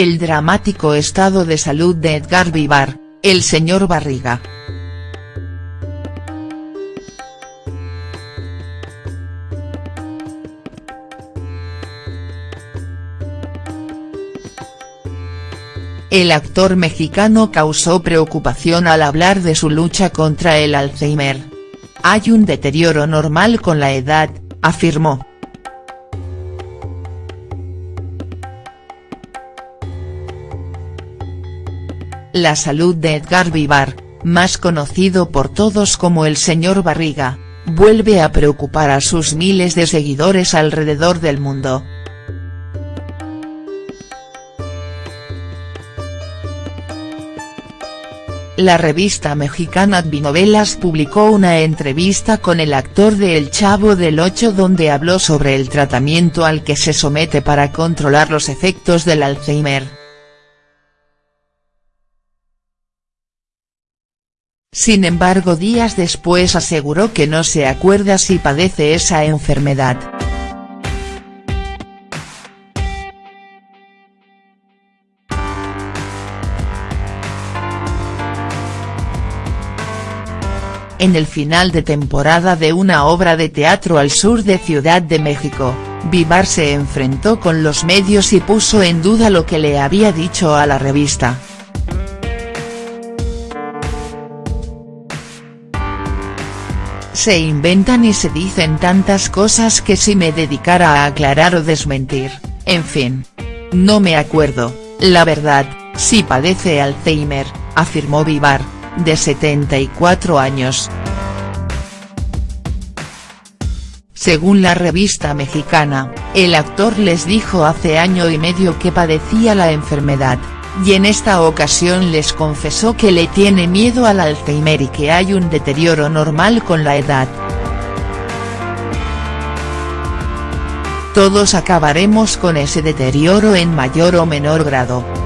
El dramático estado de salud de Edgar Vivar, el señor Barriga. El actor mexicano causó preocupación al hablar de su lucha contra el Alzheimer. Hay un deterioro normal con la edad, afirmó. La salud de Edgar Vivar, más conocido por todos como el señor Barriga, vuelve a preocupar a sus miles de seguidores alrededor del mundo. La revista mexicana Vinovelas publicó una entrevista con el actor de El Chavo del Ocho donde habló sobre el tratamiento al que se somete para controlar los efectos del Alzheimer. Sin embargo días después aseguró que no se acuerda si padece esa enfermedad. en el final de temporada de una obra de teatro al sur de Ciudad de México, Vivar se enfrentó con los medios y puso en duda lo que le había dicho a la revista. Se inventan y se dicen tantas cosas que si me dedicara a aclarar o desmentir, en fin. No me acuerdo, la verdad, si padece Alzheimer, afirmó Vivar de 74 años. Según la revista mexicana, el actor les dijo hace año y medio que padecía la enfermedad, y en esta ocasión les confesó que le tiene miedo al Alzheimer y que hay un deterioro normal con la edad. Todos acabaremos con ese deterioro en mayor o menor grado.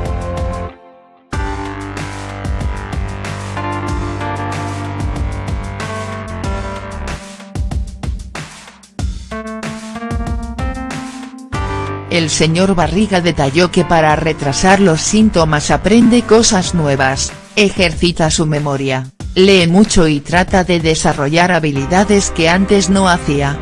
El señor Barriga detalló que para retrasar los síntomas aprende cosas nuevas, ejercita su memoria, lee mucho y trata de desarrollar habilidades que antes no hacía.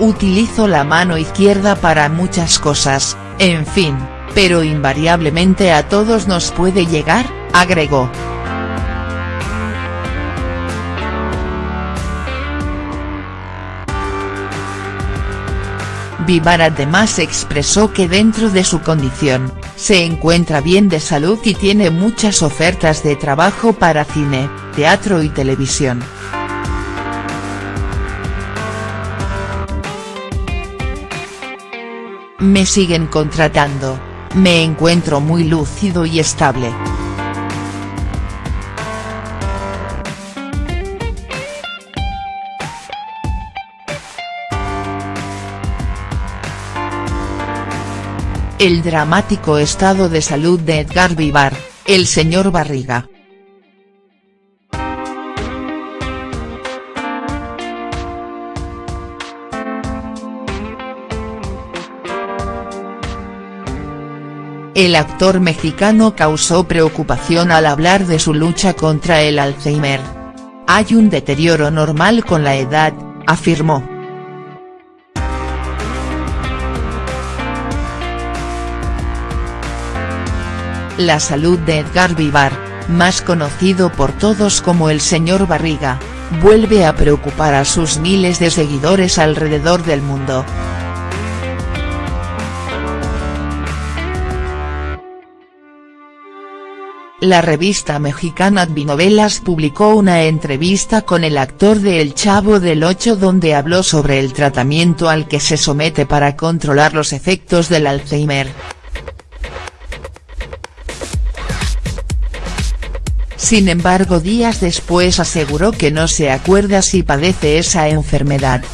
Utilizo la mano izquierda para muchas cosas, en fin, pero invariablemente a todos nos puede llegar, agregó. Vivar además expresó que dentro de su condición, se encuentra bien de salud y tiene muchas ofertas de trabajo para cine, teatro y televisión. Me siguen contratando, me encuentro muy lúcido y estable. El dramático estado de salud de Edgar Vivar, el señor Barriga. El actor mexicano causó preocupación al hablar de su lucha contra el Alzheimer. Hay un deterioro normal con la edad, afirmó. La salud de Edgar Vivar, más conocido por todos como el señor Barriga, vuelve a preocupar a sus miles de seguidores alrededor del mundo. La revista mexicana Vinovelas publicó una entrevista con el actor de El Chavo del Ocho donde habló sobre el tratamiento al que se somete para controlar los efectos del Alzheimer. Sin embargo días después aseguró que no se acuerda si padece esa enfermedad.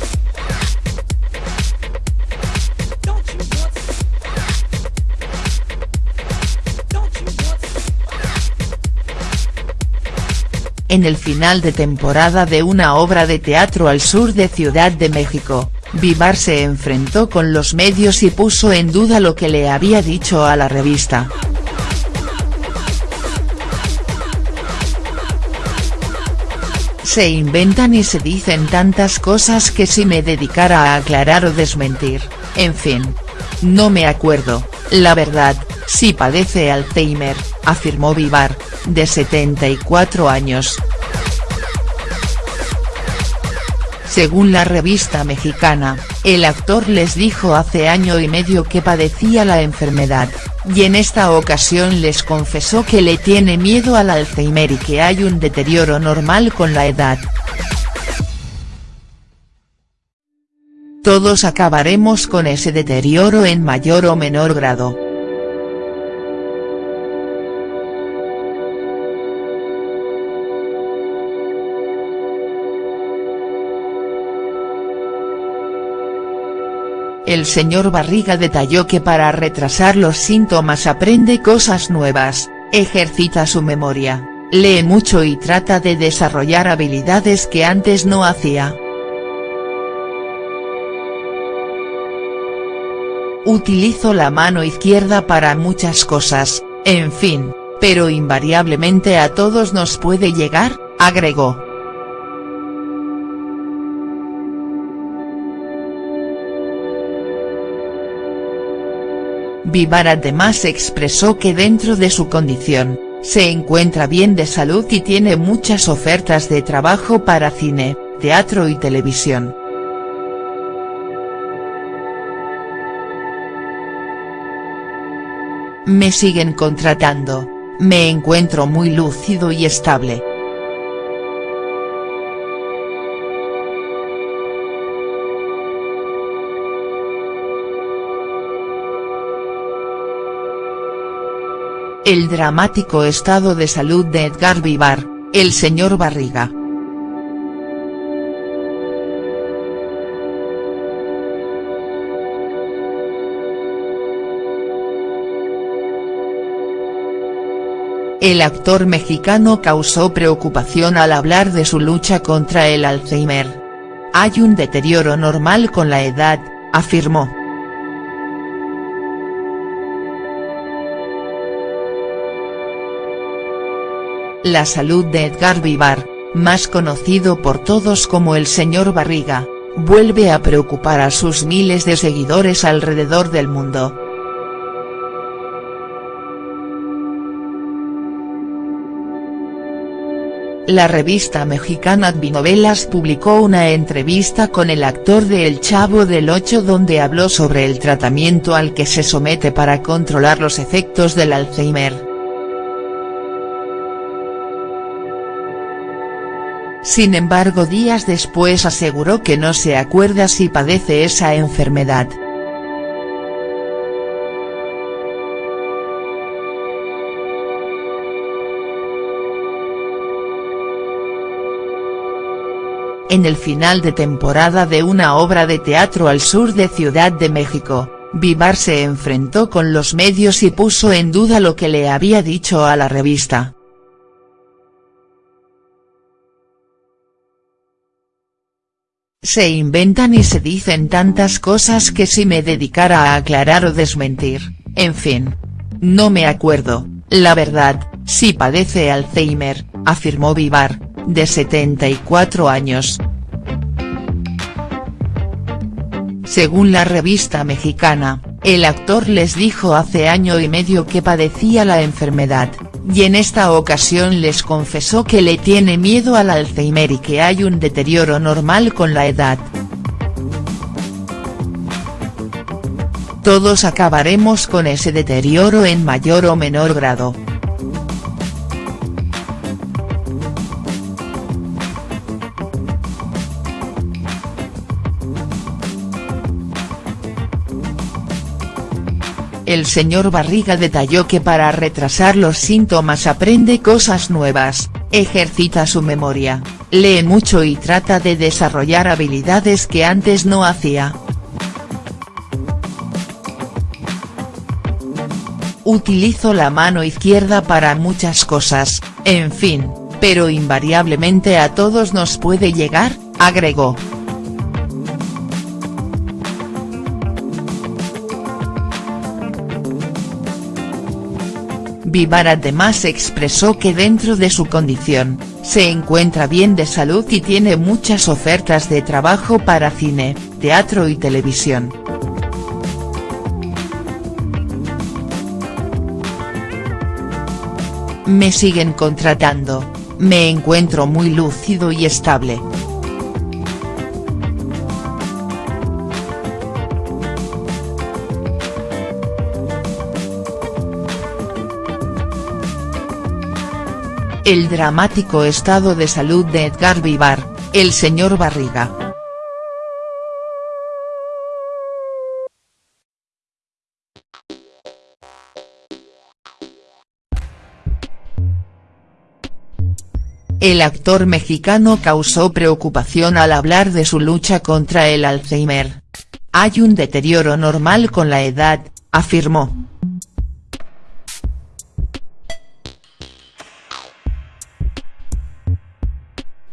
En el final de temporada de una obra de teatro al sur de Ciudad de México, Vivar se enfrentó con los medios y puso en duda lo que le había dicho a la revista. Se inventan y se dicen tantas cosas que si me dedicara a aclarar o desmentir, en fin. No me acuerdo, la verdad, si padece Alzheimer, afirmó Vivar, de 74 años. Según la revista mexicana, el actor les dijo hace año y medio que padecía la enfermedad, y en esta ocasión les confesó que le tiene miedo al Alzheimer y que hay un deterioro normal con la edad. Todos acabaremos con ese deterioro en mayor o menor grado. El señor Barriga detalló que para retrasar los síntomas aprende cosas nuevas, ejercita su memoria, lee mucho y trata de desarrollar habilidades que antes no hacía. Utilizo la mano izquierda para muchas cosas, en fin, pero invariablemente a todos nos puede llegar, agregó. Vivar además expresó que dentro de su condición, se encuentra bien de salud y tiene muchas ofertas de trabajo para cine, teatro y televisión. Me siguen contratando, me encuentro muy lúcido y estable. El dramático estado de salud de Edgar Vivar, el señor Barriga. El actor mexicano causó preocupación al hablar de su lucha contra el Alzheimer. Hay un deterioro normal con la edad, afirmó. La salud de Edgar Vivar, más conocido por todos como el señor Barriga, vuelve a preocupar a sus miles de seguidores alrededor del mundo. La revista mexicana Vinovelas publicó una entrevista con el actor de El Chavo del Ocho donde habló sobre el tratamiento al que se somete para controlar los efectos del Alzheimer. Sin embargo días después aseguró que no se acuerda si padece esa enfermedad. En el final de temporada de una obra de teatro al sur de Ciudad de México, Vivar se enfrentó con los medios y puso en duda lo que le había dicho a la revista. Se inventan y se dicen tantas cosas que si me dedicara a aclarar o desmentir, en fin. No me acuerdo, la verdad, si padece Alzheimer, afirmó Vivar, de 74 años. Según la revista mexicana, el actor les dijo hace año y medio que padecía la enfermedad, y en esta ocasión les confesó que le tiene miedo al Alzheimer y que hay un deterioro normal con la edad. Todos acabaremos con ese deterioro en mayor o menor grado. El señor Barriga detalló que para retrasar los síntomas aprende cosas nuevas, ejercita su memoria, lee mucho y trata de desarrollar habilidades que antes no hacía. Utilizo la mano izquierda para muchas cosas, en fin, pero invariablemente a todos nos puede llegar, agregó. Vivar además expresó que dentro de su condición, se encuentra bien de salud y tiene muchas ofertas de trabajo para cine, teatro y televisión. Me siguen contratando, me encuentro muy lúcido y estable. El dramático estado de salud de Edgar Vivar, el señor Barriga. El actor mexicano causó preocupación al hablar de su lucha contra el Alzheimer. Hay un deterioro normal con la edad, afirmó.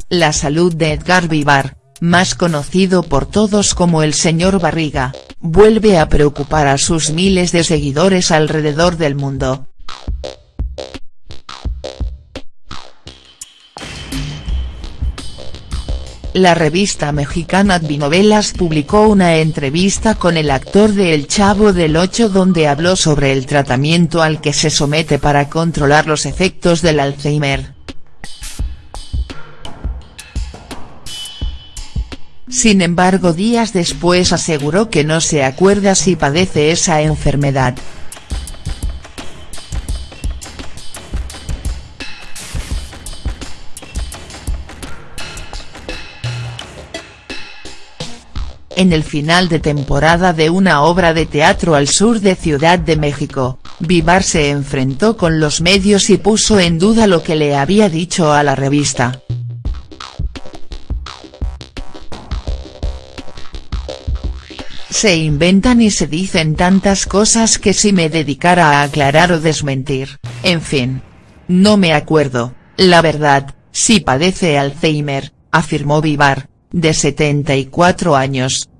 La salud de Edgar Vivar, más conocido por todos como el señor Barriga, vuelve a preocupar a sus miles de seguidores alrededor del mundo. La revista mexicana Advinovelas publicó una entrevista con el actor de El Chavo del Ocho donde habló sobre el tratamiento al que se somete para controlar los efectos del Alzheimer. Sin embargo días después aseguró que no se acuerda si padece esa enfermedad. En el final de temporada de una obra de teatro al sur de Ciudad de México, Vivar se enfrentó con los medios y puso en duda lo que le había dicho a la revista. Se inventan y se dicen tantas cosas que si me dedicara a aclarar o desmentir, en fin. No me acuerdo, la verdad, si padece Alzheimer, afirmó Vivar, de 74 años.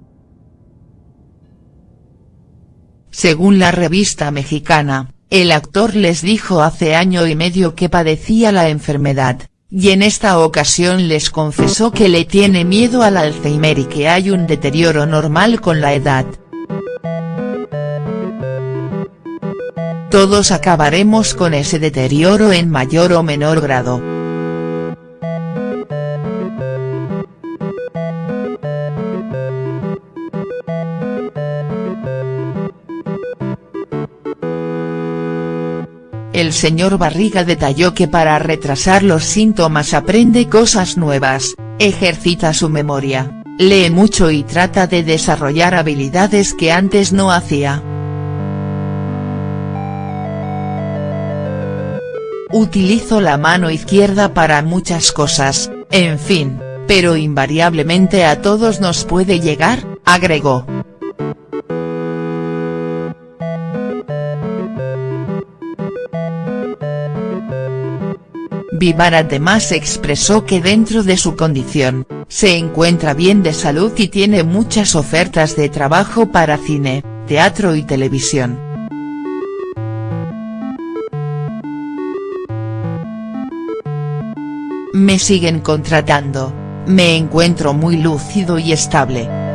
Según la revista mexicana, el actor les dijo hace año y medio que padecía la enfermedad, y en esta ocasión les confesó que le tiene miedo al Alzheimer y que hay un deterioro normal con la edad. Todos acabaremos con ese deterioro en mayor o menor grado. El señor Barriga detalló que para retrasar los síntomas aprende cosas nuevas, ejercita su memoria, lee mucho y trata de desarrollar habilidades que antes no hacía. Utilizo la mano izquierda para muchas cosas, en fin, pero invariablemente a todos nos puede llegar, agregó. Vivar además expresó que dentro de su condición, se encuentra bien de salud y tiene muchas ofertas de trabajo para cine, teatro y televisión. Me siguen contratando, me encuentro muy lúcido y estable.